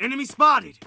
Enemy spotted!